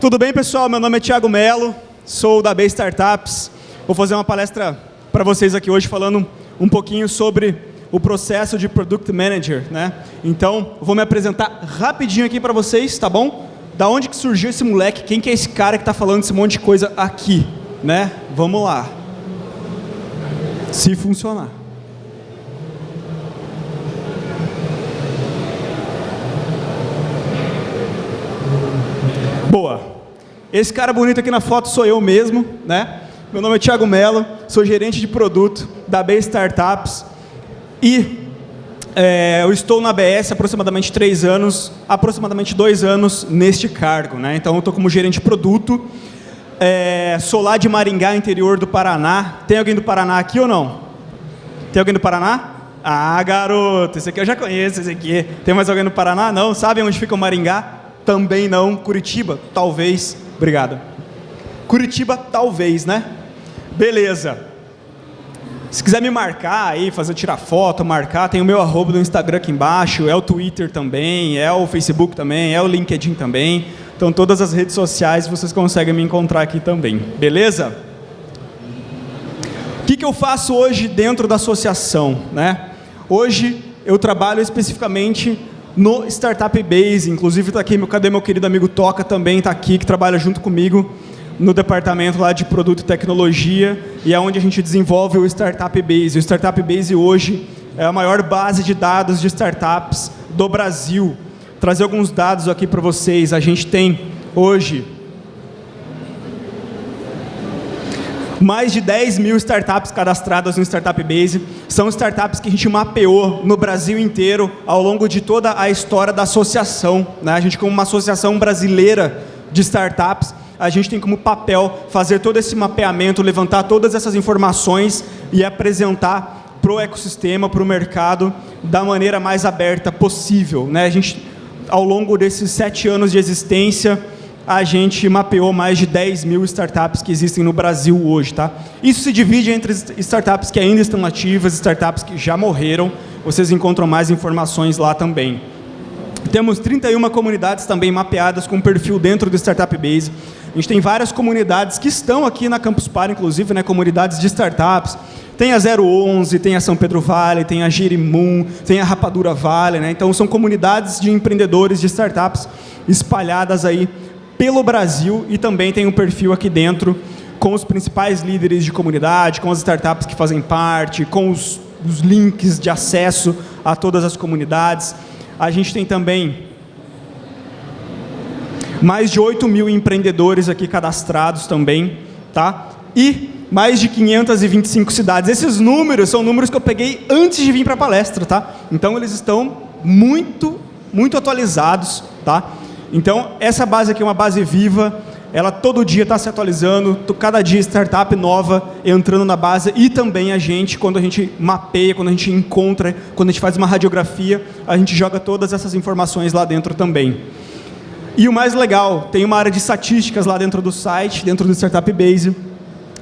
Tudo bem, pessoal? Meu nome é Thiago Melo, sou da B Startups. Vou fazer uma palestra para vocês aqui hoje falando um pouquinho sobre o processo de Product Manager, né? Então, vou me apresentar rapidinho aqui para vocês, tá bom? Da onde que surgiu esse moleque? Quem que é esse cara que está falando esse monte de coisa aqui, né? Vamos lá. Se funcionar. Boa. Esse cara bonito aqui na foto sou eu mesmo, né? Meu nome é Thiago Mello, sou gerente de produto da B Startups e é, eu estou na ABS aproximadamente três anos, aproximadamente dois anos neste cargo. Né? Então, eu estou como gerente de produto, é, sou lá de Maringá, interior do Paraná. Tem alguém do Paraná aqui ou não? Tem alguém do Paraná? Ah, garoto, esse aqui eu já conheço, esse aqui. Tem mais alguém do Paraná? Não? Sabe onde fica o Maringá? Também não. Curitiba? Talvez. Obrigado. Curitiba, talvez, né? Beleza. Se quiser me marcar aí, fazer tirar foto, marcar, tem o meu arroba do Instagram aqui embaixo, é o Twitter também, é o Facebook também, é o LinkedIn também. Então, todas as redes sociais vocês conseguem me encontrar aqui também. Beleza? O que, que eu faço hoje dentro da associação? Né? Hoje, eu trabalho especificamente no Startup Base. Inclusive, está aqui, cadê meu querido amigo Toca também, está aqui, que trabalha junto comigo no departamento lá de produto e tecnologia e é onde a gente desenvolve o Startup Base. O Startup Base hoje é a maior base de dados de startups do Brasil. Trazer alguns dados aqui para vocês. A gente tem hoje mais de 10 mil startups cadastradas no Startup Base. São startups que a gente mapeou no Brasil inteiro ao longo de toda a história da associação. Né? A gente, como uma associação brasileira de startups, a gente tem como papel fazer todo esse mapeamento, levantar todas essas informações e apresentar para o ecossistema, para o mercado, da maneira mais aberta possível. Né? A gente, ao longo desses sete anos de existência, a gente mapeou mais de 10 mil startups que existem no Brasil hoje. Tá? Isso se divide entre startups que ainda estão ativas, startups que já morreram. Vocês encontram mais informações lá também. Temos 31 comunidades também mapeadas com perfil dentro do Startup Base. A gente tem várias comunidades que estão aqui na Campus Party, inclusive, né, comunidades de startups. Tem a 011, tem a São Pedro Vale, tem a Girimum, tem a Rapadura Vale. Né? Então, são comunidades de empreendedores de startups espalhadas aí pelo Brasil e também tem um perfil aqui dentro com os principais líderes de comunidade, com as startups que fazem parte, com os, os links de acesso a todas as comunidades. A gente tem também mais de 8 mil empreendedores aqui cadastrados também, tá? E mais de 525 cidades. Esses números são números que eu peguei antes de vir para a palestra, tá? Então, eles estão muito, muito atualizados, tá? Então, essa base aqui é uma base viva, ela todo dia está se atualizando, cada dia startup nova entrando na base e também a gente, quando a gente mapeia, quando a gente encontra, quando a gente faz uma radiografia, a gente joga todas essas informações lá dentro também. E o mais legal, tem uma área de estatísticas lá dentro do site, dentro do Startup Base,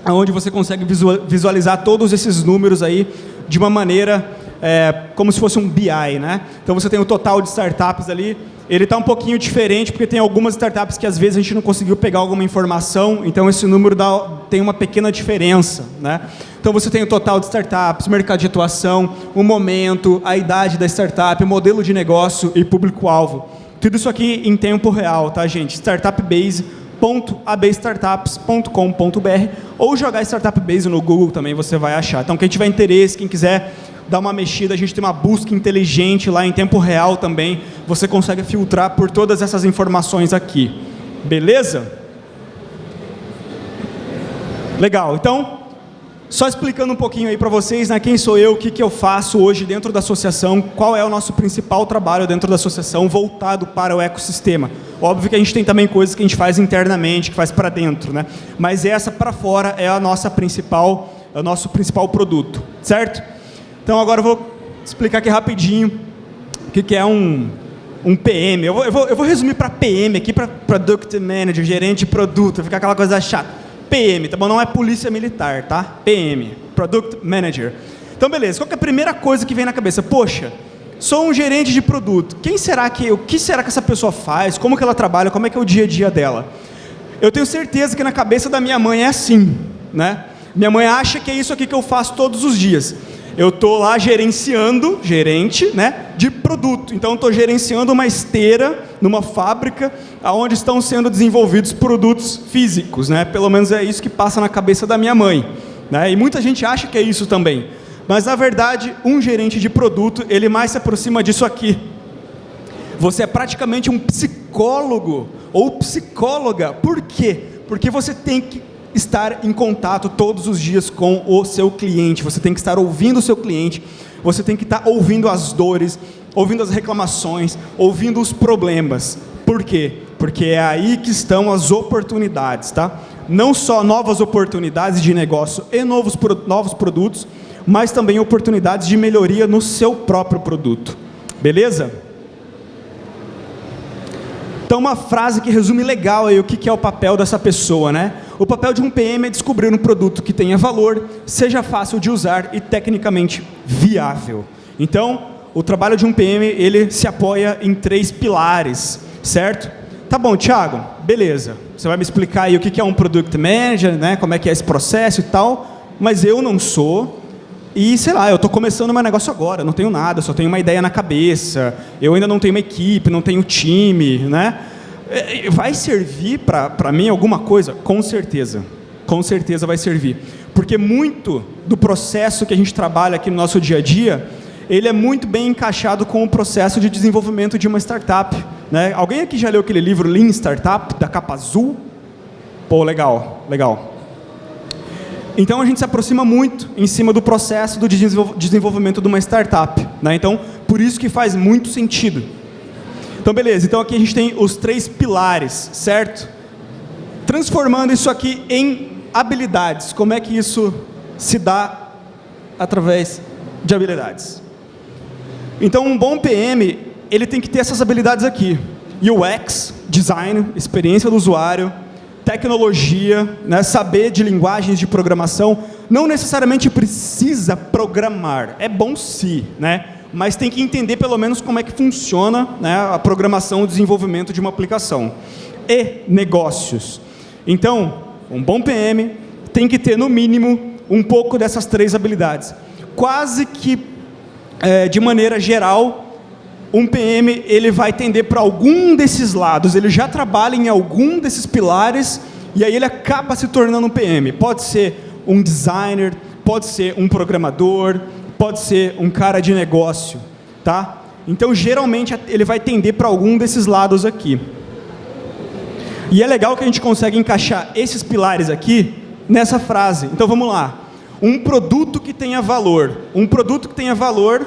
onde você consegue visualizar todos esses números aí de uma maneira é, como se fosse um BI. Né? Então você tem o total de startups ali, ele está um pouquinho diferente, porque tem algumas startups que às vezes a gente não conseguiu pegar alguma informação, então esse número dá, tem uma pequena diferença. Né? Então você tem o total de startups, mercado de atuação, o momento, a idade da startup, o modelo de negócio e público-alvo. Tudo isso aqui em tempo real, tá, gente? startupbase.abstartups.com.br ou jogar Startup Base no Google também você vai achar. Então, quem tiver interesse, quem quiser dar uma mexida, a gente tem uma busca inteligente lá em tempo real também. Você consegue filtrar por todas essas informações aqui. Beleza? Legal. Então, só explicando um pouquinho aí para vocês, né, quem sou eu, o que, que eu faço hoje dentro da associação, qual é o nosso principal trabalho dentro da associação voltado para o ecossistema. Óbvio que a gente tem também coisas que a gente faz internamente, que faz para dentro, né? mas essa para fora é a nossa principal, é o nosso principal produto, certo? Então agora eu vou explicar aqui rapidinho o que, que é um, um PM. Eu vou, eu vou, eu vou resumir para PM aqui, para Product Manager, gerente de produto, ficar aquela coisa chata. PM, tá bom? Não é polícia militar, tá? PM, Product Manager. Então, beleza. Qual é a primeira coisa que vem na cabeça? Poxa, sou um gerente de produto. Quem será que, o que será que essa pessoa faz? Como que ela trabalha? Como é que é o dia a dia dela? Eu tenho certeza que na cabeça da minha mãe é assim, né? Minha mãe acha que é isso aqui que eu faço todos os dias. Eu estou lá gerenciando, gerente, né, de produto. Então, estou gerenciando uma esteira numa fábrica onde estão sendo desenvolvidos produtos físicos, né? Pelo menos é isso que passa na cabeça da minha mãe. Né? E muita gente acha que é isso também. Mas, na verdade, um gerente de produto, ele mais se aproxima disso aqui. Você é praticamente um psicólogo ou psicóloga. Por quê? Porque você tem que estar em contato todos os dias com o seu cliente. Você tem que estar ouvindo o seu cliente. Você tem que estar ouvindo as dores, ouvindo as reclamações, ouvindo os problemas. Por quê? Porque é aí que estão as oportunidades, tá? Não só novas oportunidades de negócio e novos, novos produtos, mas também oportunidades de melhoria no seu próprio produto. Beleza? Então, uma frase que resume legal aí o que é o papel dessa pessoa, né? O papel de um PM é descobrir um produto que tenha valor, seja fácil de usar e tecnicamente viável. Então, o trabalho de um PM, ele se apoia em três pilares, certo? Tá bom, Thiago, beleza. Você vai me explicar aí o que é um Product Manager, né? como é que é esse processo e tal, mas eu não sou, e, sei lá, eu estou começando meu negócio agora, não tenho nada, só tenho uma ideia na cabeça, eu ainda não tenho uma equipe, não tenho time, né? É, vai servir para mim alguma coisa? Com certeza. Com certeza vai servir. Porque muito do processo que a gente trabalha aqui no nosso dia a dia, ele é muito bem encaixado com o processo de desenvolvimento de uma startup. Né? Alguém aqui já leu aquele livro Lean Startup, da capa azul? Pô, legal, legal. Então a gente se aproxima muito em cima do processo do desenvolvimento de uma startup. Né? Então, por isso que faz muito sentido. Então, beleza. Então aqui a gente tem os três pilares, certo? Transformando isso aqui em habilidades. Como é que isso se dá através de habilidades? Então, um bom PM, ele tem que ter essas habilidades aqui. UX, design, experiência do usuário, tecnologia, né, saber de linguagens de programação, não necessariamente precisa programar, é bom sim, né? Mas tem que entender pelo menos como é que funciona né, a programação e desenvolvimento de uma aplicação. E negócios. Então, um bom PM tem que ter, no mínimo, um pouco dessas três habilidades. Quase que, é, de maneira geral, um PM ele vai tender para algum desses lados, ele já trabalha em algum desses pilares e aí ele acaba se tornando um PM. Pode ser um designer, pode ser um programador, pode ser um cara de negócio, tá? Então, geralmente, ele vai tender para algum desses lados aqui. E é legal que a gente consegue encaixar esses pilares aqui nessa frase. Então, vamos lá. Um produto que tenha valor. Um produto que tenha valor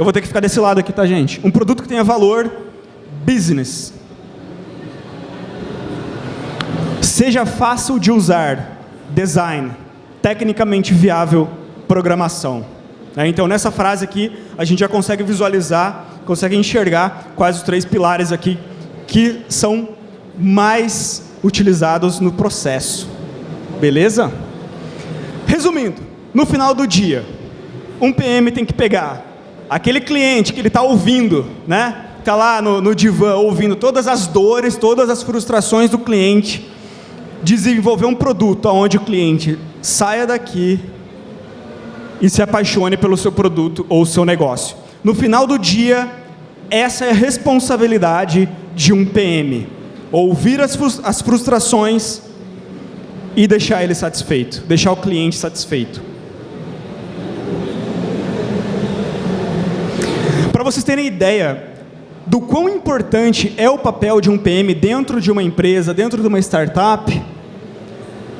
eu vou ter que ficar desse lado aqui, tá, gente? Um produto que tenha valor, business. Seja fácil de usar, design. Tecnicamente viável, programação. É, então, nessa frase aqui, a gente já consegue visualizar, consegue enxergar quais os três pilares aqui que são mais utilizados no processo. Beleza? Resumindo, no final do dia, um PM tem que pegar aquele cliente que ele está ouvindo, né? Está lá no, no divã ouvindo todas as dores, todas as frustrações do cliente, desenvolver um produto onde o cliente saia daqui e se apaixone pelo seu produto ou seu negócio. No final do dia, essa é a responsabilidade de um PM. Ouvir as, frustrações e deixar ele satisfeito, deixar o cliente satisfeito. Para vocês terem ideia do quão importante é o papel de um PM dentro de uma empresa, dentro de uma startup,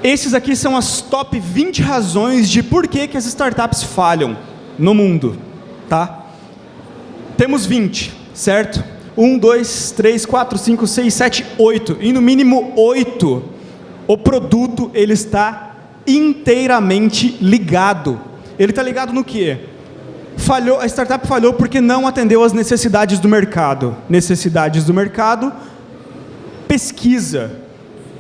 esses aqui são as top 20 razões de por que, que as startups falham no mundo. Tá? Temos 20, certo? 1, 2, 3, 4, 5, 6, 7, 8. E no mínimo 8, o produto ele está inteiramente ligado. Ele está ligado no quê? falhou, a startup falhou porque não atendeu às necessidades do mercado. Necessidades do mercado, pesquisa,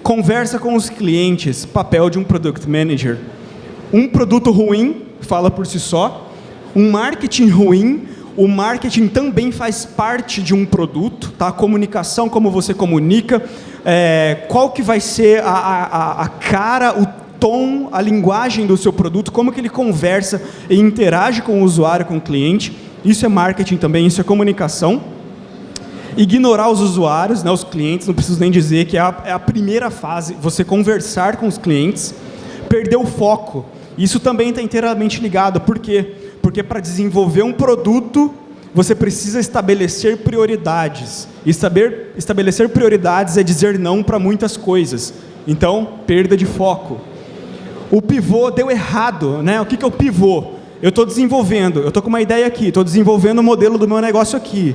conversa com os clientes, papel de um product manager. Um produto ruim, fala por si só, um marketing ruim, o marketing também faz parte de um produto, tá? a comunicação, como você comunica, é, qual que vai ser a, a, a cara, o tom, a linguagem do seu produto, como que ele conversa e interage com o usuário, com o cliente. Isso é marketing também, isso é comunicação. Ignorar os usuários, né, os clientes, não preciso nem dizer que é a, é a primeira fase, você conversar com os clientes, perder o foco. Isso também está inteiramente ligado. Por quê? Porque para desenvolver um produto, você precisa estabelecer prioridades. E saber estabelecer prioridades é dizer não para muitas coisas. Então, perda de foco. O pivô deu errado. Né? O que, que é o pivô? Eu estou desenvolvendo, eu estou com uma ideia aqui, estou desenvolvendo o modelo do meu negócio aqui.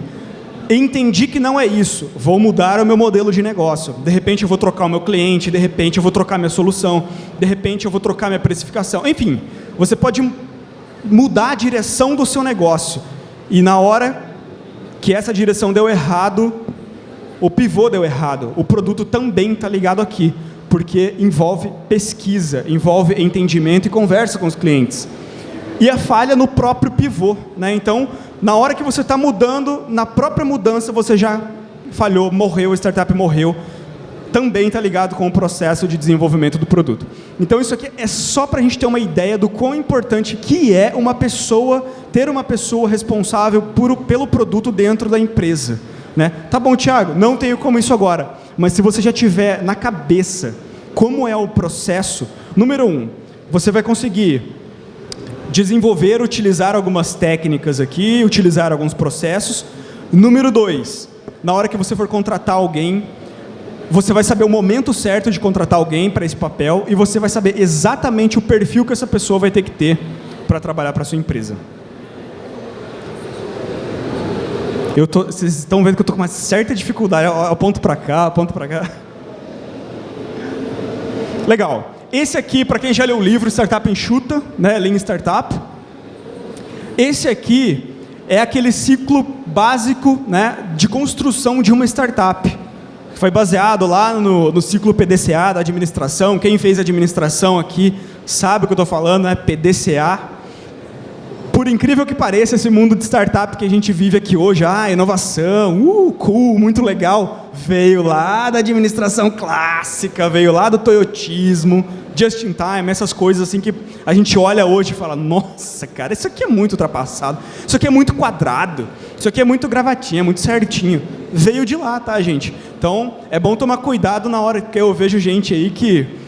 Entendi que não é isso, vou mudar o meu modelo de negócio. De repente eu vou trocar o meu cliente, de repente eu vou trocar minha solução, de repente eu vou trocar minha precificação. Enfim, você pode mudar a direção do seu negócio. E na hora que essa direção deu errado, o pivô deu errado, o produto também está ligado aqui, porque envolve pesquisa, envolve entendimento e conversa com os clientes. E a falha no próprio pivô. Né? Então, na hora que você está mudando, na própria mudança você já falhou, morreu, a startup morreu. Também está ligado com o processo de desenvolvimento do produto. Então isso aqui é só para a gente ter uma ideia do quão importante que é uma pessoa, ter uma pessoa responsável por, pelo produto dentro da empresa. Né? Tá bom, Thiago, não tenho como isso agora. Mas se você já tiver na cabeça como é o processo, número um, você vai conseguir desenvolver, utilizar algumas técnicas aqui, utilizar alguns processos. Número dois, na hora que você for contratar alguém, você vai saber o momento certo de contratar alguém para esse papel e você vai saber exatamente o perfil que essa pessoa vai ter que ter para trabalhar para a sua empresa. Eu tô, vocês estão vendo que eu estou com uma certa dificuldade. Eu aponto para cá, aponto para cá. Legal. Esse aqui, para quem já leu o livro Startup Enxuta, né, Lean Startup, esse aqui é aquele ciclo básico né, de construção de uma startup. Foi baseado lá no, no ciclo PDCA da administração. Quem fez administração aqui sabe o que eu estou falando, né? PDCA. Por incrível que pareça, esse mundo de startup que a gente vive aqui hoje, ah, inovação, uh, cool, muito legal, veio lá da administração clássica, veio lá do toyotismo, just in time, essas coisas assim que a gente olha hoje e fala, nossa, cara, isso aqui é muito ultrapassado, isso aqui é muito quadrado, isso aqui é muito gravatinha, muito certinho. Veio de lá, tá, gente? Então, é bom tomar cuidado na hora que eu vejo gente aí que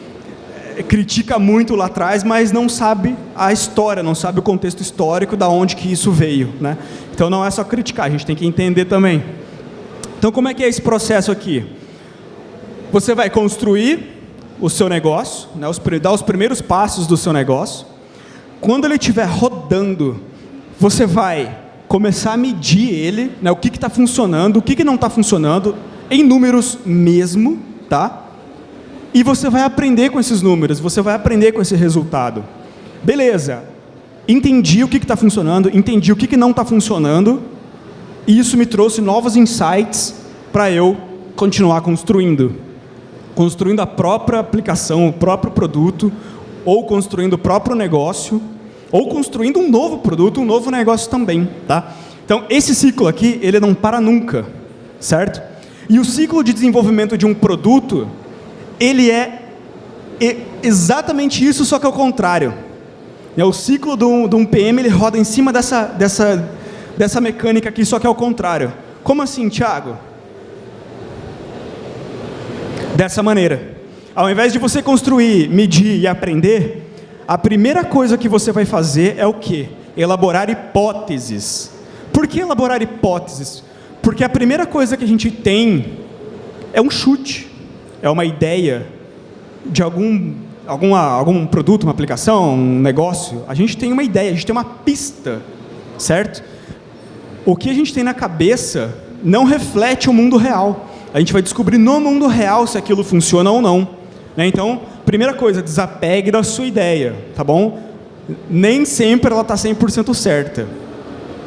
critica muito lá atrás, mas não sabe a história, não sabe o contexto histórico da onde que isso veio, né? Então não é só criticar, a gente tem que entender também. Então como é que é esse processo aqui? Você vai construir o seu negócio, né, os, dar os primeiros passos do seu negócio. Quando ele estiver rodando, você vai começar a medir ele, né, o que está funcionando, o que, que não está funcionando, em números mesmo, tá? E você vai aprender com esses números, você vai aprender com esse resultado. Beleza, entendi o que está funcionando, entendi o que, que não está funcionando, e isso me trouxe novos insights para eu continuar construindo construindo a própria aplicação, o próprio produto, ou construindo o próprio negócio, ou construindo um novo produto, um novo negócio também. Tá? Então, esse ciclo aqui, ele não para nunca, certo? E o ciclo de desenvolvimento de um produto, ele é exatamente isso, só que ao contrário. É o ciclo de um, de um PM, ele roda em cima dessa, dessa, dessa mecânica aqui, só que ao contrário. Como assim, Thiago? dessa maneira. Ao invés de você construir, medir e aprender, a primeira coisa que você vai fazer é o quê? Elaborar hipóteses. Por que elaborar hipóteses? Porque a primeira coisa que a gente tem é um chute, é uma ideia de algum, alguma, algum produto, uma aplicação, um negócio. A gente tem uma ideia, a gente tem uma pista, certo? O que a gente tem na cabeça não reflete o mundo real a gente vai descobrir no mundo real se aquilo funciona ou não. Né? Então, primeira coisa, desapegue da sua ideia, tá bom? Nem sempre ela está 100% certa,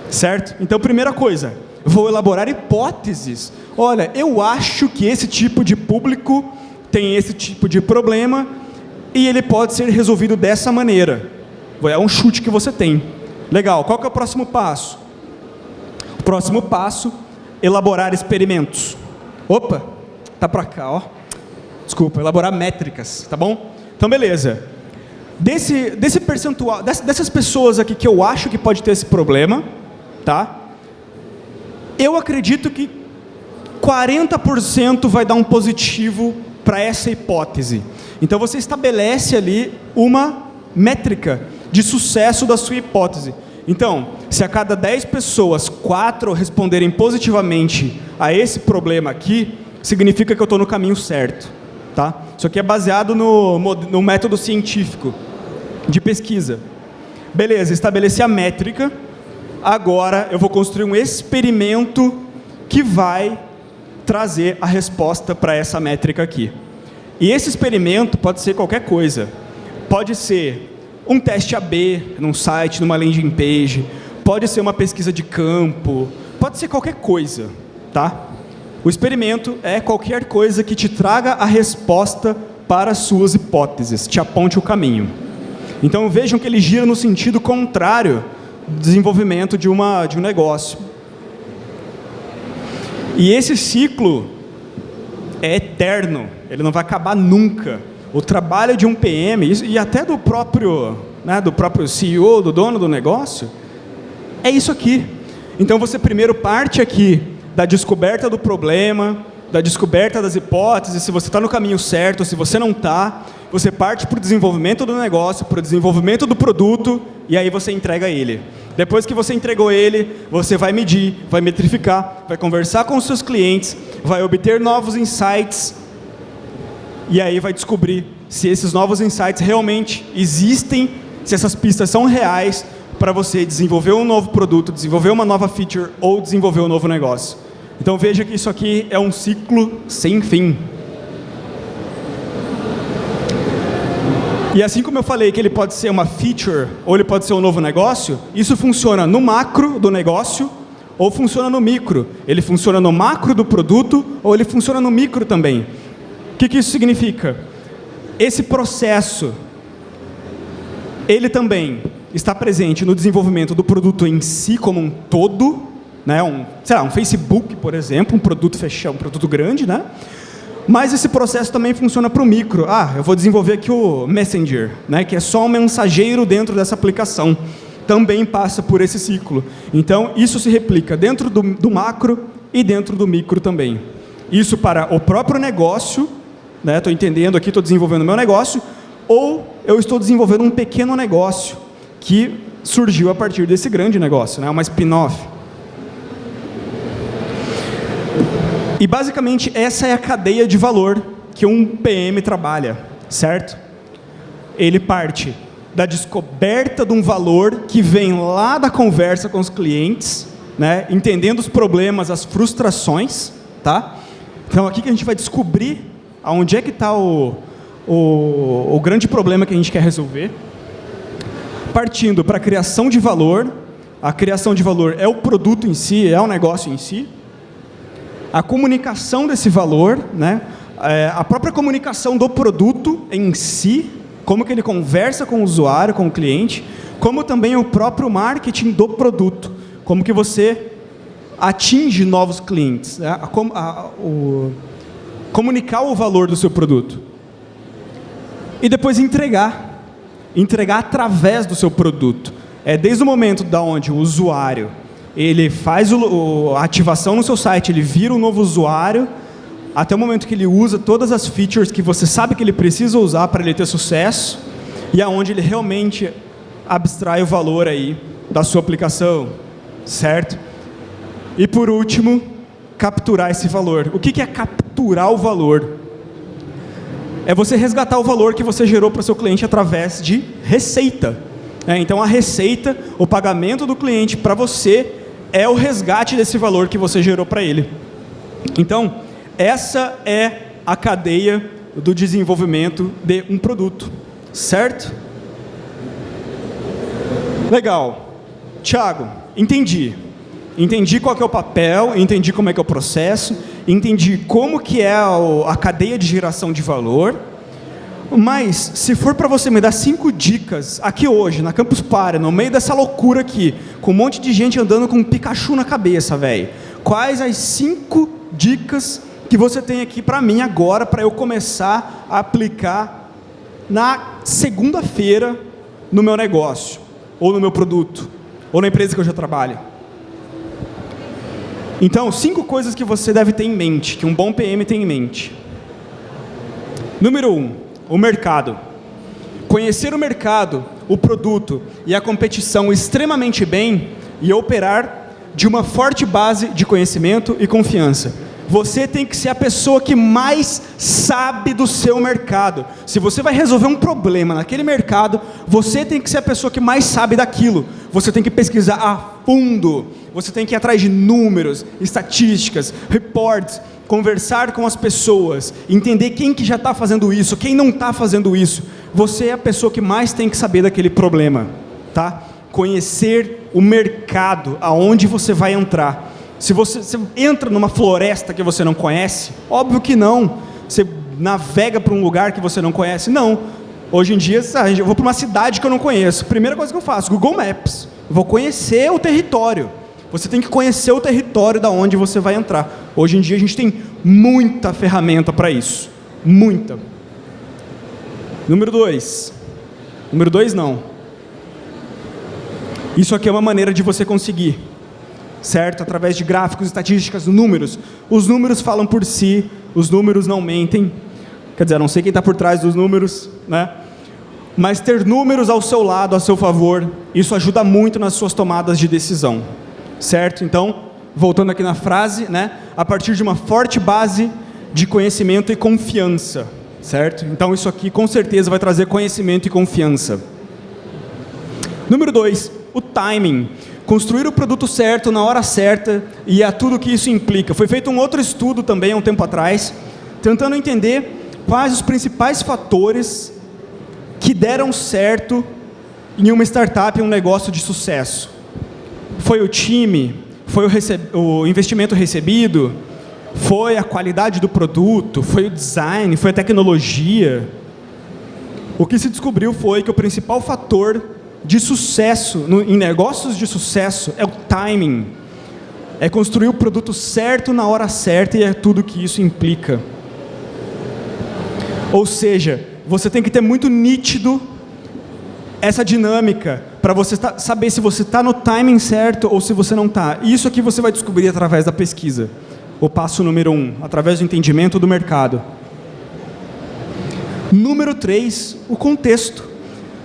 certo? Então, primeira coisa, vou elaborar hipóteses. Olha, eu acho que esse tipo de público tem esse tipo de problema e ele pode ser resolvido dessa maneira. É um chute que você tem. Legal, qual que é o próximo passo? O próximo passo, elaborar experimentos. Opa, tá para cá, ó. desculpa, elaborar métricas, tá bom? Então, beleza. Desse, desse percentual, dessas pessoas aqui que eu acho que pode ter esse problema, tá? Eu acredito que 40% vai dar um positivo para essa hipótese. Então você estabelece ali uma métrica de sucesso da sua hipótese. Então, se a cada 10 pessoas, 4 responderem positivamente a esse problema aqui, significa que eu estou no caminho certo. Tá? Isso aqui é baseado no, no método científico de pesquisa. Beleza, estabeleci a métrica. Agora eu vou construir um experimento que vai trazer a resposta para essa métrica aqui. E esse experimento pode ser qualquer coisa. Pode ser um teste AB num site, numa landing page, pode ser uma pesquisa de campo, pode ser qualquer coisa, tá? O experimento é qualquer coisa que te traga a resposta para as suas hipóteses, te aponte o caminho. Então vejam que ele gira no sentido contrário do desenvolvimento de, uma, de um negócio. E esse ciclo é eterno, ele não vai acabar nunca. O trabalho de um PM, e até do próprio, né, do próprio CEO, do dono do negócio, é isso aqui. Então você primeiro parte aqui da descoberta do problema, da descoberta das hipóteses, se você está no caminho certo, se você não está, você parte para o desenvolvimento do negócio, para o desenvolvimento do produto, e aí você entrega ele. Depois que você entregou ele, você vai medir, vai metrificar, vai conversar com os seus clientes, vai obter novos insights, e aí vai descobrir se esses novos insights realmente existem, se essas pistas são reais, para você desenvolver um novo produto, desenvolver uma nova feature ou desenvolver um novo negócio. Então veja que isso aqui é um ciclo sem fim. E assim como eu falei que ele pode ser uma feature ou ele pode ser um novo negócio, isso funciona no macro do negócio ou funciona no micro. Ele funciona no macro do produto ou ele funciona no micro também. O que, que isso significa? Esse processo, ele também está presente no desenvolvimento do produto em si como um todo, né? um, sei lá, um Facebook, por exemplo, um produto fechado, um produto grande, né? Mas esse processo também funciona para o micro. Ah, eu vou desenvolver aqui o Messenger, né? que é só um mensageiro dentro dessa aplicação. Também passa por esse ciclo. Então, isso se replica dentro do, do macro e dentro do micro também. Isso para o próprio negócio, estou né? entendendo aqui, estou desenvolvendo o meu negócio, ou eu estou desenvolvendo um pequeno negócio que surgiu a partir desse grande negócio, né? uma spin-off. E basicamente essa é a cadeia de valor que um PM trabalha, certo? Ele parte da descoberta de um valor que vem lá da conversa com os clientes, né? entendendo os problemas, as frustrações, tá? Então aqui que a gente vai descobrir aonde é que está o, o, o grande problema que a gente quer resolver. Partindo para a criação de valor, a criação de valor é o produto em si, é o negócio em si, a comunicação desse valor, né? É, a própria comunicação do produto em si, como que ele conversa com o usuário, com o cliente, como também o próprio marketing do produto, como que você atinge novos clientes, né? a, a, o, comunicar o valor do seu produto. E depois entregar, entregar através do seu produto. É desde o momento da onde o usuário ele faz o, a ativação no seu site, ele vira um novo usuário, até o momento que ele usa todas as features que você sabe que ele precisa usar para ele ter sucesso, e aonde ele realmente abstrai o valor aí da sua aplicação, certo? E por último, capturar esse valor. O que é capturar o valor? É você resgatar o valor que você gerou para o seu cliente através de receita. É, então a receita, o pagamento do cliente para você é o resgate desse valor que você gerou para ele. Então, essa é a cadeia do desenvolvimento de um produto, certo? Legal. Tiago, entendi. Entendi qual é o papel, entendi como é que é o processo, entendi como que é a cadeia de geração de valor, mas, se for para você me dar cinco dicas, aqui hoje, na Campus Party, no meio dessa loucura aqui, com um monte de gente andando com um Pikachu na cabeça, velho. Quais as cinco dicas que você tem aqui para mim agora, para eu começar a aplicar na segunda-feira no meu negócio, ou no meu produto, ou na empresa que eu já trabalho. Então, cinco coisas que você deve ter em mente, que um bom PM tem em mente. Número um, o mercado. Conhecer o mercado, o produto e a competição extremamente bem e operar de uma forte base de conhecimento e confiança. Você tem que ser a pessoa que mais sabe do seu mercado. Se você vai resolver um problema naquele mercado, você tem que ser a pessoa que mais sabe daquilo. Você tem que pesquisar a fundo. Você tem que ir atrás de números, estatísticas, reports, conversar com as pessoas, entender quem que já está fazendo isso, quem não está fazendo isso. Você é a pessoa que mais tem que saber daquele problema, tá? Conhecer o mercado, aonde você vai entrar. Se você, você entra numa floresta que você não conhece, óbvio que não. Você navega para um lugar que você não conhece, não. Hoje em dia, eu vou para uma cidade que eu não conheço. Primeira coisa que eu faço, Google Maps. Vou conhecer o território. Você tem que conhecer o território da onde você vai entrar. Hoje em dia a gente tem muita ferramenta para isso. Muita. Número dois. Número dois não. Isso aqui é uma maneira de você conseguir certo? Através de gráficos, estatísticas, números. Os números falam por si, os números não mentem. Quer dizer, não sei quem está por trás dos números, né? Mas ter números ao seu lado, a seu favor, isso ajuda muito nas suas tomadas de decisão, certo? Então, voltando aqui na frase, né? A partir de uma forte base de conhecimento e confiança, certo? Então, isso aqui com certeza vai trazer conhecimento e confiança. Número dois, o timing construir o produto certo na hora certa e a tudo que isso implica. Foi feito um outro estudo também há um tempo atrás, tentando entender quais os principais fatores que deram certo em uma startup, um negócio de sucesso. Foi o time, foi o, o investimento recebido, foi a qualidade do produto, foi o design, foi a tecnologia. O que se descobriu foi que o principal fator de sucesso, no, em negócios de sucesso, é o timing. É construir o produto certo na hora certa e é tudo que isso implica. Ou seja, você tem que ter muito nítido essa dinâmica para você tá, saber se você está no timing certo ou se você não está. Isso aqui você vai descobrir através da pesquisa. O passo número um, através do entendimento do mercado. Número três, o contexto.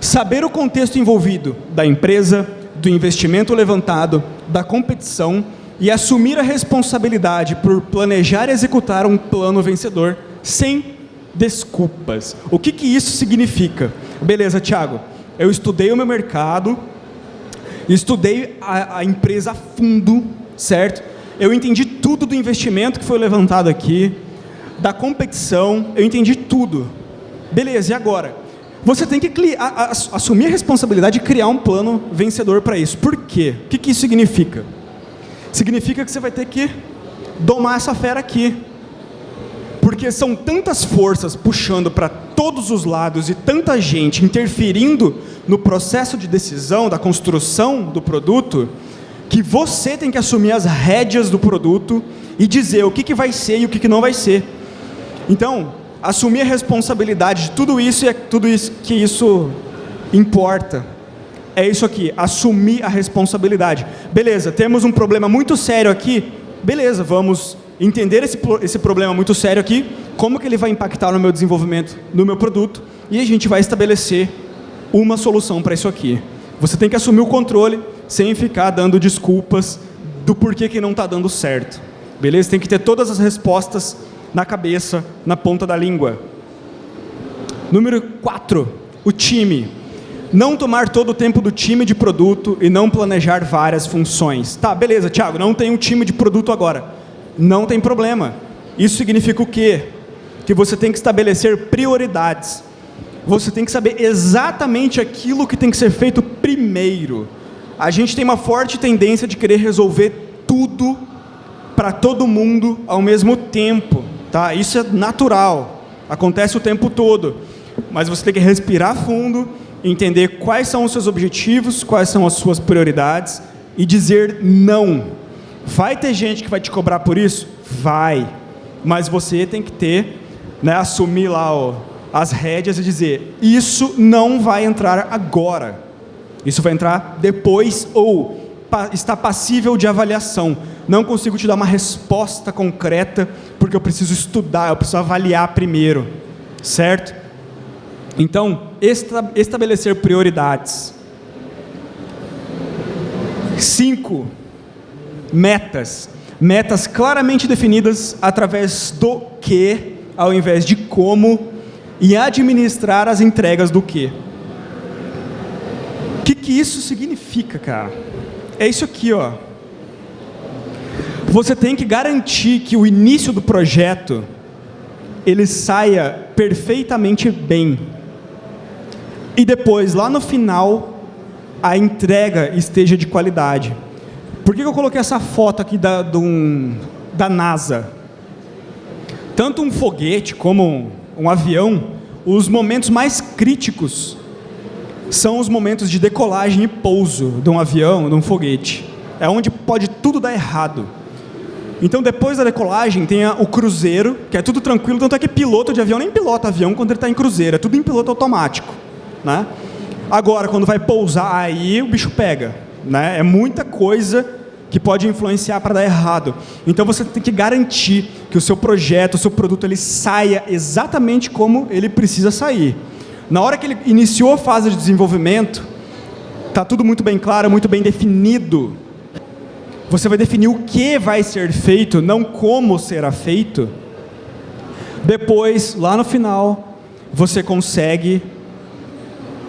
Saber o contexto envolvido da empresa, do investimento levantado, da competição e assumir a responsabilidade por planejar e executar um plano vencedor sem desculpas. O que, que isso significa? Beleza, Thiago, eu estudei o meu mercado, estudei a, a empresa a fundo, certo? Eu entendi tudo do investimento que foi levantado aqui, da competição, eu entendi tudo. Beleza, e agora? Você tem que assumir a responsabilidade de criar um plano vencedor para isso. Por quê? O que, que isso significa? Significa que você vai ter que domar essa fera aqui. Porque são tantas forças puxando para todos os lados e tanta gente interferindo no processo de decisão, da construção do produto, que você tem que assumir as rédeas do produto e dizer o que, que vai ser e o que, que não vai ser. Então, assumir a responsabilidade de tudo isso e é tudo isso que isso importa. É isso aqui, assumir a responsabilidade. Beleza, temos um problema muito sério aqui. Beleza, vamos entender esse, esse problema muito sério aqui, como que ele vai impactar no meu desenvolvimento, no meu produto, e a gente vai estabelecer uma solução para isso aqui. Você tem que assumir o controle sem ficar dando desculpas do porquê que não está dando certo. Beleza? Tem que ter todas as respostas na cabeça, na ponta da língua. Número 4, o time. Não tomar todo o tempo do time de produto e não planejar várias funções. Tá, beleza, Thiago, não tem um time de produto agora. Não tem problema. Isso significa o quê? Que você tem que estabelecer prioridades. Você tem que saber exatamente aquilo que tem que ser feito primeiro. A gente tem uma forte tendência de querer resolver tudo para todo mundo ao mesmo tempo. Tá? Isso é natural, acontece o tempo todo. Mas você tem que respirar fundo, entender quais são os seus objetivos, quais são as suas prioridades e dizer não. Vai ter gente que vai te cobrar por isso? Vai. mas você tem que ter, né, assumir lá ó, as rédeas e dizer, isso não vai entrar agora. Isso vai entrar depois ou está passível de avaliação. Não consigo te dar uma resposta concreta porque eu preciso estudar, eu preciso avaliar primeiro, certo? Então, esta, estabelecer prioridades. Cinco, metas. Metas claramente definidas através do que, ao invés de como, e administrar as entregas do que. O que, que isso significa, cara? É isso aqui, ó. Você tem que garantir que o início do projeto ele saia perfeitamente bem. E depois, lá no final, a entrega esteja de qualidade. Por que eu coloquei essa foto aqui da, um, da NASA? Tanto um foguete como um, avião, os momentos mais críticos são os momentos de decolagem e pouso de um avião, de um foguete. É onde pode tudo dar errado. Então, depois da decolagem, tem o cruzeiro, que é tudo tranquilo, tanto é que piloto de avião nem pilota avião quando ele está em cruzeiro, é tudo em piloto automático. Né? Agora, quando vai pousar, aí o bicho pega. Né? É muita coisa que pode influenciar para dar errado. Então você tem que garantir que o seu projeto, o seu produto, ele saia exatamente como ele precisa sair. Na hora que ele iniciou a fase de desenvolvimento, está tudo muito bem claro, muito bem definido. Você vai definir o que vai ser feito, não como será feito. Depois, lá no final, você consegue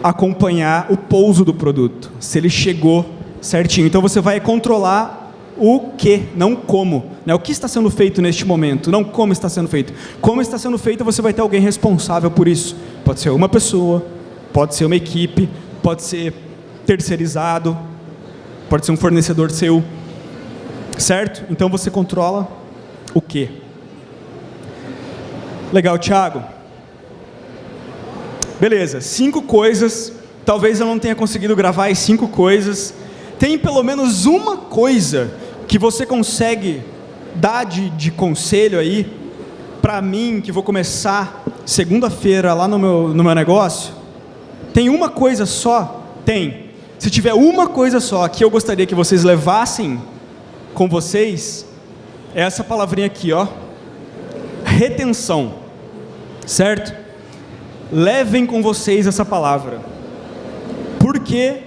acompanhar o pouso do produto, se ele chegou certinho. Então você vai controlar o que, não como. Né? O que está sendo feito neste momento, não como está sendo feito. Como está sendo feito, você vai ter alguém responsável por isso. Pode ser uma pessoa, pode ser uma equipe, pode ser terceirizado, pode ser um fornecedor seu. Certo? Então você controla o que. Legal, Thiago. Beleza, cinco coisas. Talvez eu não tenha conseguido gravar as cinco coisas. Tem pelo menos uma coisa que você consegue dar de, de conselho aí para mim, que vou começar segunda-feira lá no meu, no meu negócio? Tem uma coisa só? Tem. Se tiver uma coisa só que eu gostaria que vocês levassem com vocês, é essa palavrinha aqui, ó. Retenção. Certo? Levem com vocês essa palavra. Por que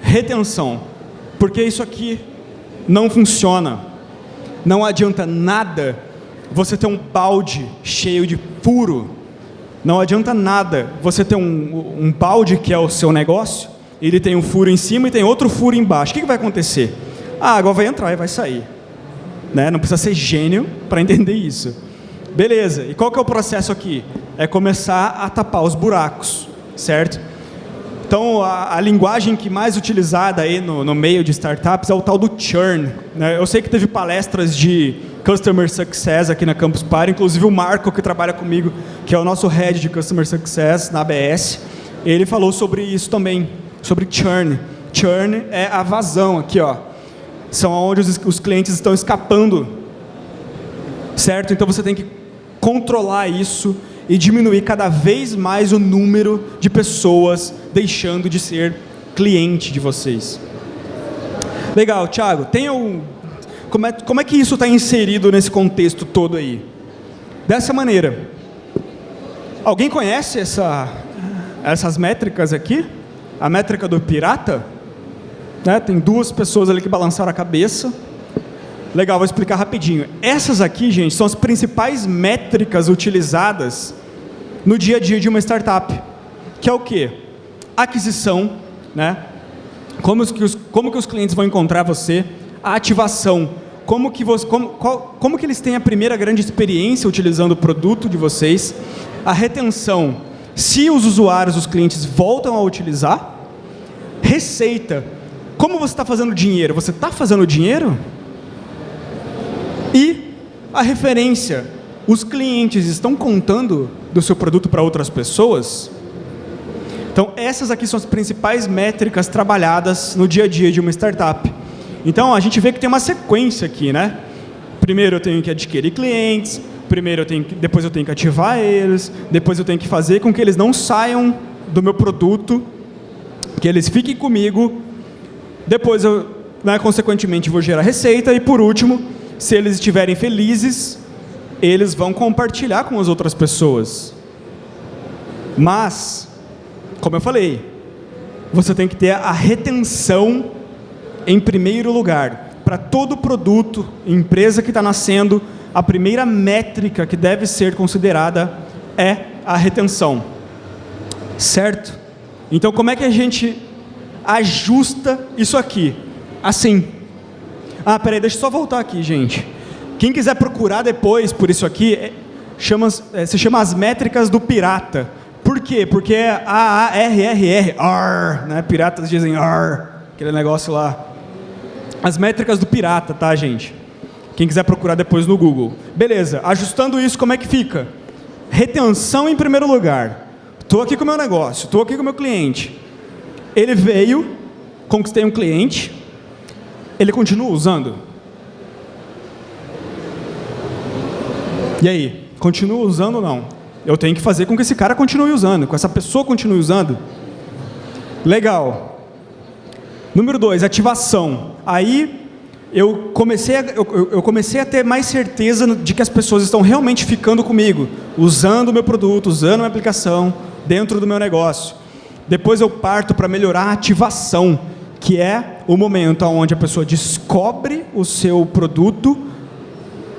retenção? Porque isso aqui não funciona. Não adianta nada você ter um balde cheio de furo. Não adianta nada você ter um, um balde que é o seu negócio, ele tem um furo em cima e tem outro furo embaixo. O que, que vai acontecer? A água vai entrar e vai sair. Né? Não precisa ser gênio para entender isso. Beleza, e qual que é o processo aqui? É começar a tapar os buracos, certo? Então, a, a, linguagem que mais utilizada aí no, no, meio de startups é o tal do churn. Né? Eu sei que teve palestras de Customer Success aqui na Campus Party, inclusive o Marco, que trabalha comigo, que é o nosso Head de Customer Success na ABS, ele falou sobre isso também, sobre churn. Churn é a vazão aqui, ó. São onde os, os clientes estão escapando, certo? Então você tem que controlar isso e diminuir cada vez mais o número de pessoas deixando de ser cliente de vocês. Legal, Thiago, tem um, como, é, como é que isso está inserido nesse contexto todo aí? Dessa maneira. Alguém conhece essa, essas métricas aqui? A métrica do pirata? Né? Tem duas pessoas ali que balançaram a cabeça. Legal, vou explicar rapidinho. Essas aqui, gente, são as principais métricas utilizadas no dia a dia de uma startup, que é o quê? Aquisição, né? Como que os, como que os clientes vão encontrar você? A ativação, como que, você, como, qual, como que eles têm a primeira grande experiência utilizando o produto de vocês? A retenção, se os usuários, os clientes voltam a utilizar? Receita, como você está fazendo dinheiro? Você está fazendo dinheiro? E a referência. Os clientes estão contando do seu produto para outras pessoas? Então, essas aqui são as principais métricas trabalhadas no dia a dia de uma startup. Então, a gente vê que tem uma sequência aqui, né? Primeiro eu tenho que adquirir clientes, primeiro eu tenho que, depois eu tenho que ativar eles, depois eu tenho que fazer com que eles não saiam do meu produto, que eles fiquem comigo, depois eu, né, consequentemente, vou gerar receita e por último, se eles estiverem felizes, eles vão compartilhar com as outras pessoas. Mas, como eu falei, você tem que ter a retenção em primeiro lugar. Para todo produto, empresa que está nascendo, a primeira métrica que deve ser considerada é a retenção. Certo? Então, como é que a gente ajusta isso aqui? Assim. Ah, peraí, deixa eu só voltar aqui, gente. Quem quiser procurar depois por isso aqui, é, chama, é, se chama as métricas do pirata. Por quê? Porque é A-A-R-R-R, R, né? Piratas dizem R, aquele negócio lá. As métricas do pirata, tá, gente? Quem quiser procurar depois no Google. Beleza, ajustando isso, como é que fica? Retenção em primeiro lugar. Estou aqui com o meu negócio, estou aqui com o meu cliente. Ele veio, conquistei um cliente, ele continua usando? E aí, continua usando ou não? Eu tenho que fazer com que esse cara continue usando, com essa pessoa continue usando. Legal. Número dois, ativação. Aí eu comecei, a, eu, eu, comecei a ter mais certeza de que as pessoas estão realmente ficando comigo, usando o meu produto, usando a minha aplicação dentro do meu negócio. Depois eu parto para melhorar a ativação, que é o momento onde a pessoa descobre o seu produto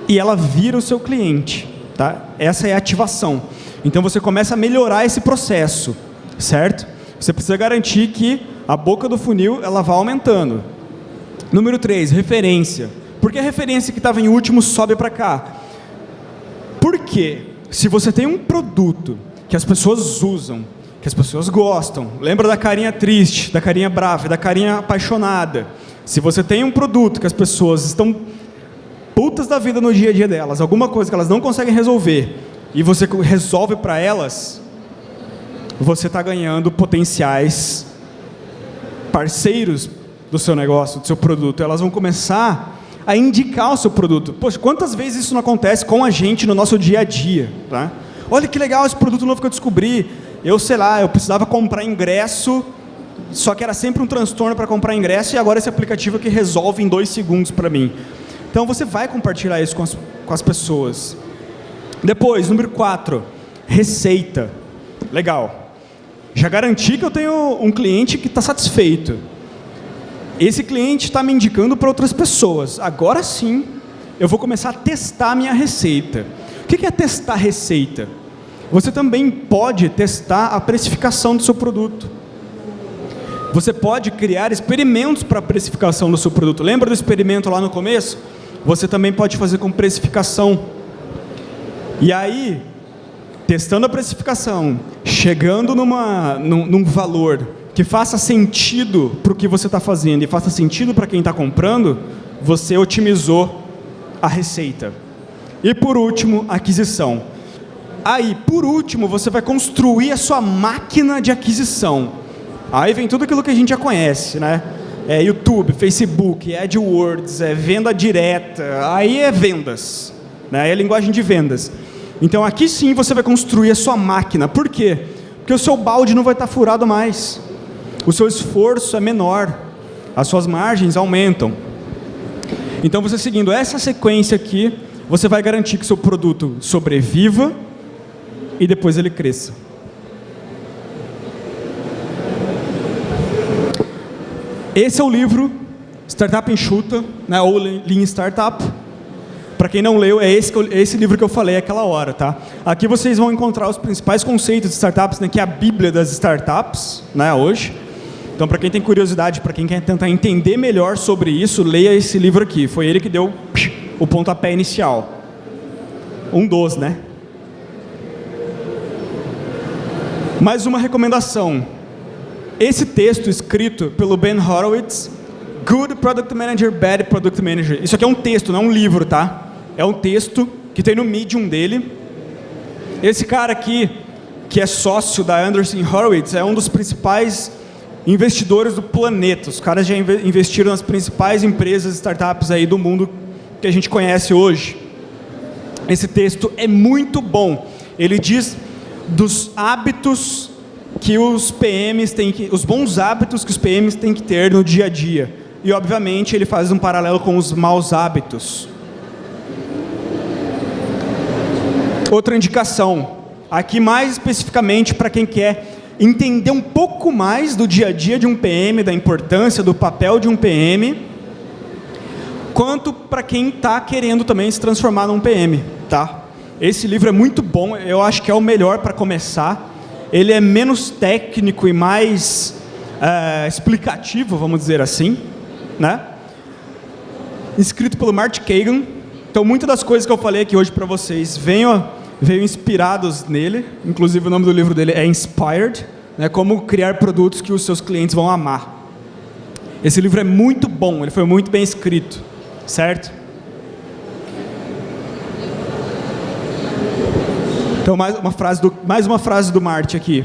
e ela vira o seu cliente. Tá? Essa é a ativação. Então você começa a melhorar esse processo, certo? Você precisa garantir que a boca do funil ela vá aumentando. Número 3, referência. Por que a referência que estava em último sobe para cá? Porque se você tem um produto que as pessoas usam, que as pessoas gostam, lembra da carinha triste, da carinha brava, da carinha apaixonada. Se você tem um produto que as pessoas estão putas da vida no dia a dia delas, alguma coisa que elas não conseguem resolver, e você resolve para elas, você está ganhando potenciais parceiros do seu negócio, do seu produto. Elas vão começar a indicar o seu produto. Poxa, quantas vezes isso não acontece com a gente no nosso dia a dia? Tá? Olha que legal esse produto novo que eu descobri. Eu sei lá, eu precisava comprar ingresso, só que era sempre um transtorno para comprar ingresso, e agora esse aplicativo que resolve em dois segundos para mim. Então você vai compartilhar isso com as, com as pessoas. Depois, número 4, receita. Legal. Já garanti que eu tenho um cliente que está satisfeito. Esse cliente está me indicando para outras pessoas. Agora sim, eu vou começar a testar a minha receita. O que é testar receita? Você também pode testar a precificação do seu produto. Você pode criar experimentos para a precificação do seu produto. Lembra do experimento lá no começo? Você também pode fazer com precificação. E aí, testando a precificação, chegando numa, num, num valor que faça sentido para o que você está fazendo e faça sentido para quem está comprando, você otimizou a receita. E por último, aquisição. Aí, por último, você vai construir a sua máquina de aquisição. Aí vem tudo aquilo que a gente já conhece, né? É YouTube, Facebook, AdWords, é venda direta, aí é vendas, né? É linguagem de vendas. Então aqui sim você vai construir a sua máquina. Por quê? Porque o seu balde não vai estar furado mais. O seu esforço é menor. As suas margens aumentam. Então você seguindo essa sequência aqui, você vai garantir que seu produto sobreviva e depois ele cresça. Esse é o livro Startup Enxuta, né, ou Lean Startup. Para quem não leu, é esse, esse livro que eu falei aquela hora, tá? Aqui vocês vão encontrar os principais conceitos de startups, né, que é a bíblia das startups, né, hoje. Então, para quem tem curiosidade, para quem quer tentar entender melhor sobre isso, leia esse livro aqui. Foi ele que deu o pontapé inicial. Um dos, né? Mais uma recomendação. Esse texto escrito pelo Ben Horowitz, Good Product Manager, Bad Product Manager. Isso aqui é um texto, não é um livro, tá? É um texto que tem no Medium dele. Esse cara aqui, que é sócio da Anderson Horowitz, é um dos principais investidores do planeta. Os caras já investiram nas principais empresas, startups aí do mundo que a gente conhece hoje. Esse texto é muito bom. Ele diz dos hábitos que os PMs têm que, os bons hábitos que os PMs têm que ter no dia a dia. E obviamente ele faz um paralelo com os maus hábitos. Outra indicação, aqui mais especificamente para quem quer entender um pouco mais do dia a dia de um PM, da importância do papel de um PM, quanto para quem está querendo também se transformar num PM, tá? Esse livro é muito bom, eu acho que é o melhor para começar. Ele é menos técnico e mais é, explicativo, vamos dizer assim, né? Escrito pelo Mark Kagan. Então, muitas das coisas que eu falei aqui hoje para vocês venham veio inspirados nele, inclusive o nome do livro dele é Inspired, né, como criar produtos que os seus clientes vão amar. Esse livro é muito bom, ele foi muito bem escrito, certo? Então, mais uma frase do, mais uma frase do Marte aqui.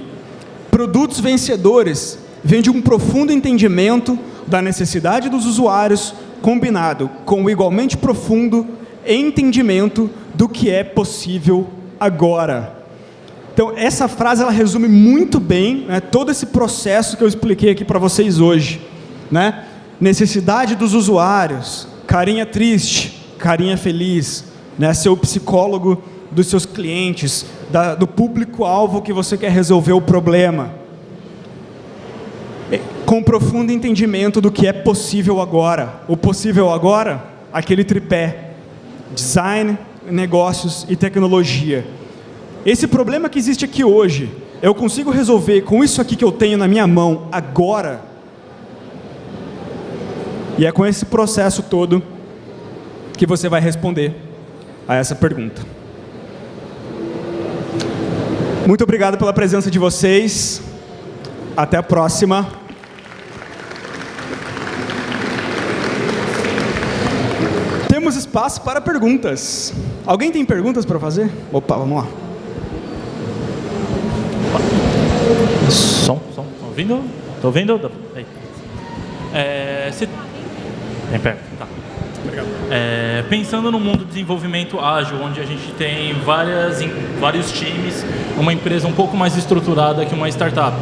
Produtos vencedores vêm de um profundo entendimento da necessidade dos usuários, combinado com o igualmente profundo entendimento do que é possível agora. Então, essa frase ela resume muito bem né, todo esse processo que eu expliquei aqui para vocês hoje. Né? Necessidade dos usuários, carinha triste, carinha feliz, né? ser o psicólogo dos seus clientes, da, do público-alvo que você quer resolver o problema. Com profundo entendimento do que é possível agora. O possível agora, aquele tripé. Design, negócios e tecnologia. Esse problema que existe aqui hoje, eu consigo resolver com isso aqui que eu tenho na minha mão agora? E é com esse processo todo que você vai responder a essa pergunta. Muito obrigado pela presença de vocês. Até a próxima. Temos espaço para perguntas. Alguém tem perguntas para fazer? Opa, vamos lá. Som, som. Tô ouvindo? Tô ouvindo? Aí. É, se... Tem perto, tá. Obrigado. É, pensando no mundo de desenvolvimento ágil, onde a gente tem várias, vários times, uma empresa um pouco mais estruturada que uma startup.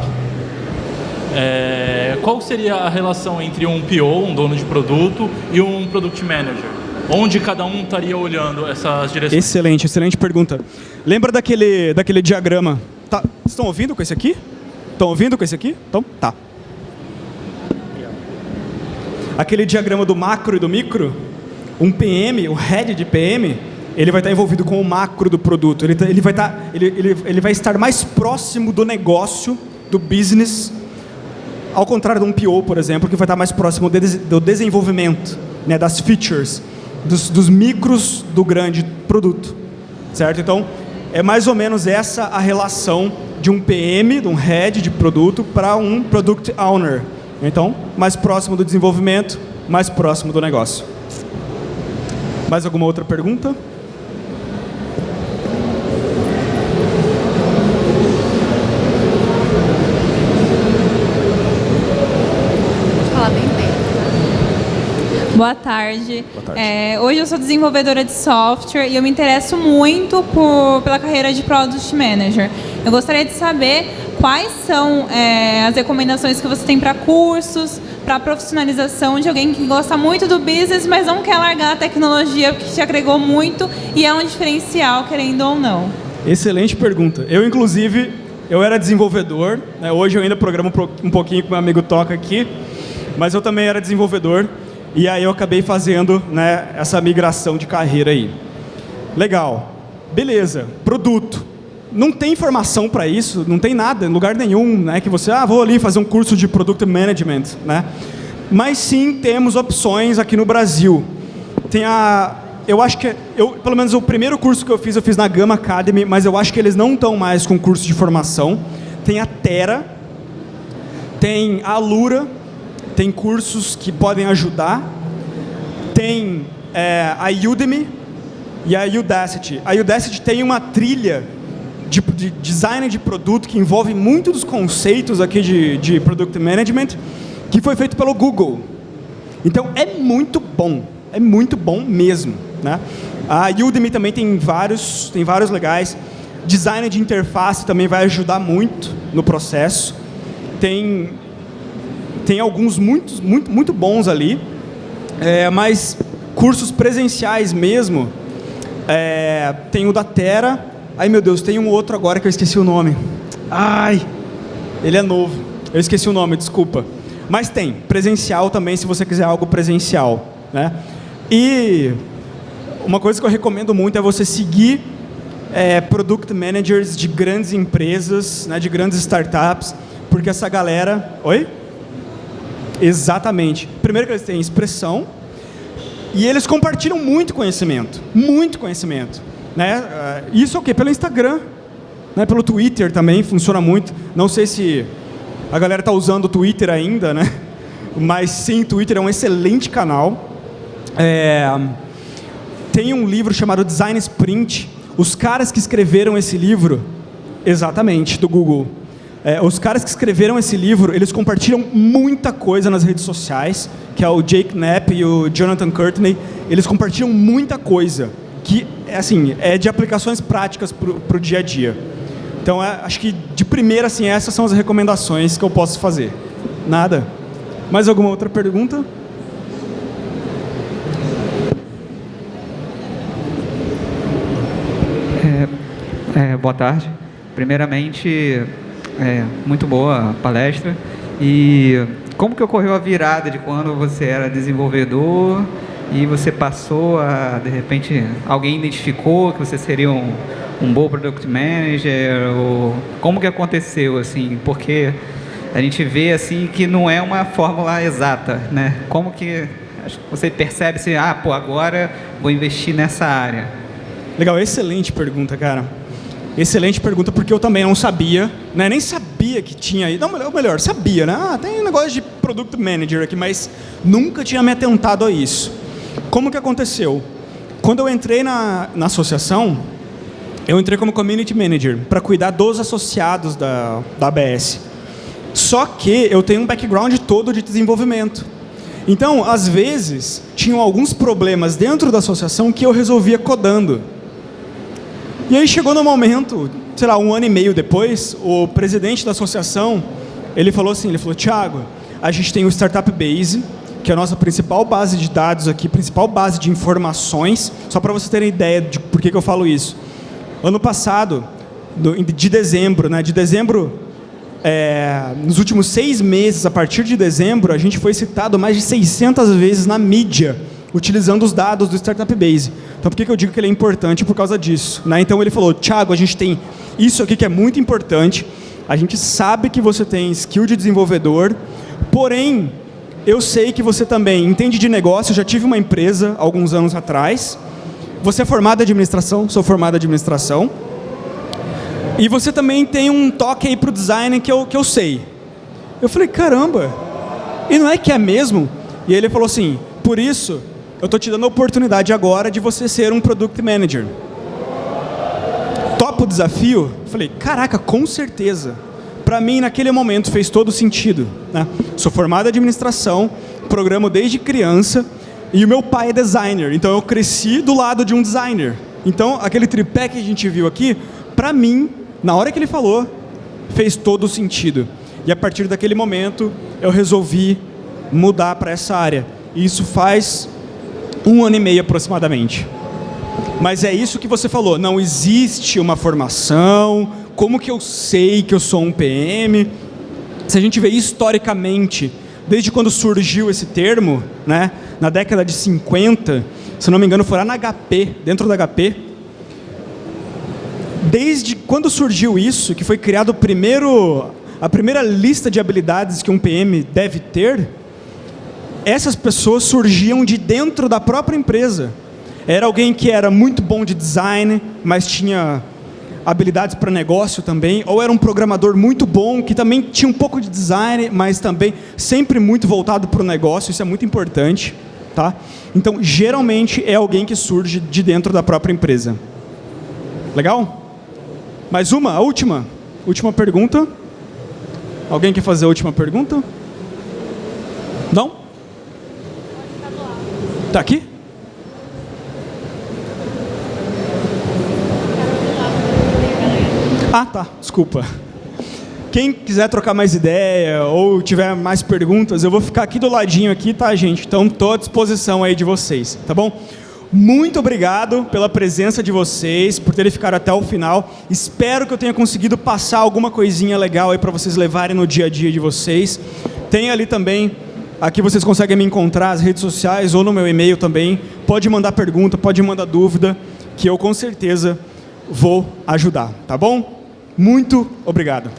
É, qual seria a relação entre um PO, um dono de produto, e um Product Manager? Onde cada um estaria olhando essas direções? Excelente, excelente pergunta. Lembra daquele, daquele diagrama? Tá, estão ouvindo com esse aqui? Estão ouvindo com esse aqui? Então, tá. Aquele diagrama do macro e do micro, um PM, o head de PM, ele vai estar envolvido com o macro do produto. Ele, tá, ele, vai, estar, ele, ele, ele vai estar mais próximo do negócio, do business, ao contrário de um PO, por exemplo, que vai estar mais próximo do desenvolvimento, né, das features, dos, dos micros do grande produto. Certo? Então, é mais ou menos essa a relação de um PM, de um head de produto, para um product owner. Então, mais próximo do desenvolvimento, mais próximo do negócio. Mais alguma outra pergunta? Boa tarde. Boa tarde. É, hoje eu sou desenvolvedora de software e eu me interesso muito por, pela carreira de Product Manager. Eu gostaria de saber quais são é, as recomendações que você tem para cursos, para profissionalização de alguém que gosta muito do business, mas não quer largar a tecnologia porque te agregou muito e é um diferencial, querendo ou não. Excelente pergunta. Eu, inclusive, eu era desenvolvedor, né? hoje eu ainda programo um pouquinho com meu amigo Toca aqui, mas eu também era desenvolvedor e aí eu acabei fazendo né, essa migração de carreira aí. Legal. Beleza. Produto. Não tem informação para isso, não tem nada, em lugar nenhum, né, que você, ah, vou ali fazer um curso de Product Management, né? Mas sim, temos opções aqui no Brasil. Tem a, eu acho que, eu, pelo menos o primeiro curso que eu fiz, eu fiz na Gama Academy, mas eu acho que eles não estão mais com curso de formação. Tem a Terra, tem a Alura, tem cursos que podem ajudar, tem é, a Udemy e a Udacity. A Udacity tem uma trilha de, de, design de produto que envolve muito dos conceitos aqui de, de Product Management, que foi feito pelo Google. Então, é muito bom, é muito bom mesmo. Né? A Udemy também tem vários, tem vários legais. Design de interface também vai ajudar muito no processo. Tem, tem alguns muito, muito, muito bons ali, é, mas cursos presenciais mesmo, é, tem o da Terra. Ai meu Deus, tem um outro agora que eu esqueci o nome. Ai, ele é novo. Eu esqueci o nome, desculpa. Mas tem, presencial também, se você quiser algo presencial. Né? E uma coisa que eu recomendo muito é você seguir é, product managers de grandes empresas, né, de grandes startups, porque essa galera... Oi? Exatamente. Primeiro que eles têm expressão e eles compartilham muito conhecimento, muito conhecimento. Né? Ah, isso é o quê? Pelo Instagram, né? pelo Twitter também, funciona muito. Não sei se a galera está usando o Twitter ainda, né? mas sim, o Twitter é um excelente canal. É, tem um livro chamado Design Sprint. Os caras que escreveram esse livro, exatamente, do Google, é, os caras que escreveram esse livro, eles compartilham muita coisa nas redes sociais, que é o Jake Knapp e o Jonathan Courtney. Eles compartilham muita coisa, que assim, é de aplicações práticas para o dia a dia. Então, é, acho que de primeira, assim, essas são as recomendações que eu posso fazer. Nada? Mais alguma outra pergunta? É, boa tarde. Primeiramente, é, muito boa a palestra. E como que ocorreu a virada de quando você era desenvolvedor e você passou a, de repente, alguém identificou que você seria um, um bom product manager? Ou como que aconteceu, assim? Porque a gente vê, assim, que não é uma fórmula exata, né? Como que você percebe, assim, ah, pô, agora vou investir nessa área? Legal, excelente pergunta, cara. Excelente pergunta, porque eu também não sabia, né? nem sabia que tinha aí. Não, melhor, sabia, né? Ah, tem um negócio de Product Manager aqui, mas nunca tinha me atentado a isso. Como que aconteceu? Quando eu entrei na, na associação, eu entrei como Community Manager, para cuidar dos associados da, da ABS. Só que eu tenho um background todo de desenvolvimento. Então, às vezes, tinham alguns problemas dentro da associação que eu resolvia codando. E aí chegou no momento, sei lá, um ano e meio depois, o presidente da associação, ele falou assim, ele falou, Thiago, a gente tem o Startup Base, que é a nossa principal base de dados aqui, principal base de informações, só para você terem ideia de por que, que eu falo isso. Ano passado, de dezembro, né, de dezembro, é, nos últimos seis meses, a partir de dezembro, a gente foi citado mais de 600 vezes na mídia, utilizando os dados do Startup Base. Então, por que, que eu digo que ele é importante? Por causa disso. Né? Então, ele falou, Thiago, a gente tem isso aqui que é muito importante, a gente sabe que você tem skill de desenvolvedor, porém, eu sei que você também entende de negócio, eu já tive uma empresa alguns anos atrás, você é formado em administração, sou formado em administração, e você também tem um toque aí para o design que eu, que eu sei. Eu falei, caramba, e não é que é mesmo? E ele falou assim, por isso, eu estou te dando a oportunidade agora de você ser um Product Manager. Topa o desafio? Falei, caraca, com certeza. Para mim, naquele momento, fez todo sentido. Né? Sou formado em administração, programo desde criança, e o meu pai é designer, então eu cresci do lado de um designer. Então, aquele tripé que a gente viu aqui, para mim, na hora que ele falou, fez todo sentido. E a partir daquele momento, eu resolvi mudar para essa área. E isso faz um ano e meio aproximadamente. Mas é isso que você falou, não existe uma formação, como que eu sei que eu sou um PM? Se a gente vê historicamente, desde quando surgiu esse termo, né, na década de 50, se não me engano foi lá na HP, dentro da HP, desde quando surgiu isso, que foi criado o primeiro, a primeira lista de habilidades que um PM deve ter, essas pessoas surgiam de dentro da própria empresa. Era alguém que era muito bom de design, mas tinha habilidades para negócio também, ou era um programador muito bom, que também tinha um pouco de design, mas também sempre muito voltado para o negócio, isso é muito importante. Tá? Então, geralmente, é alguém que surge de dentro da própria empresa. Legal? Mais uma, a última. Última pergunta. Alguém quer fazer a última pergunta? Não? Está aqui? Ah, tá. Desculpa. Quem quiser trocar mais ideia ou tiver mais perguntas, eu vou ficar aqui do ladinho aqui, tá, gente? Então, estou à disposição aí de vocês, tá bom? Muito obrigado pela presença de vocês, por terem ficado até o final. Espero que eu tenha conseguido passar alguma coisinha legal aí para vocês levarem no dia a dia de vocês. Tem ali também, aqui vocês conseguem me encontrar, as redes sociais ou no meu e-mail também. Pode mandar pergunta, pode mandar dúvida, que eu com certeza vou ajudar, tá bom? Muito obrigado.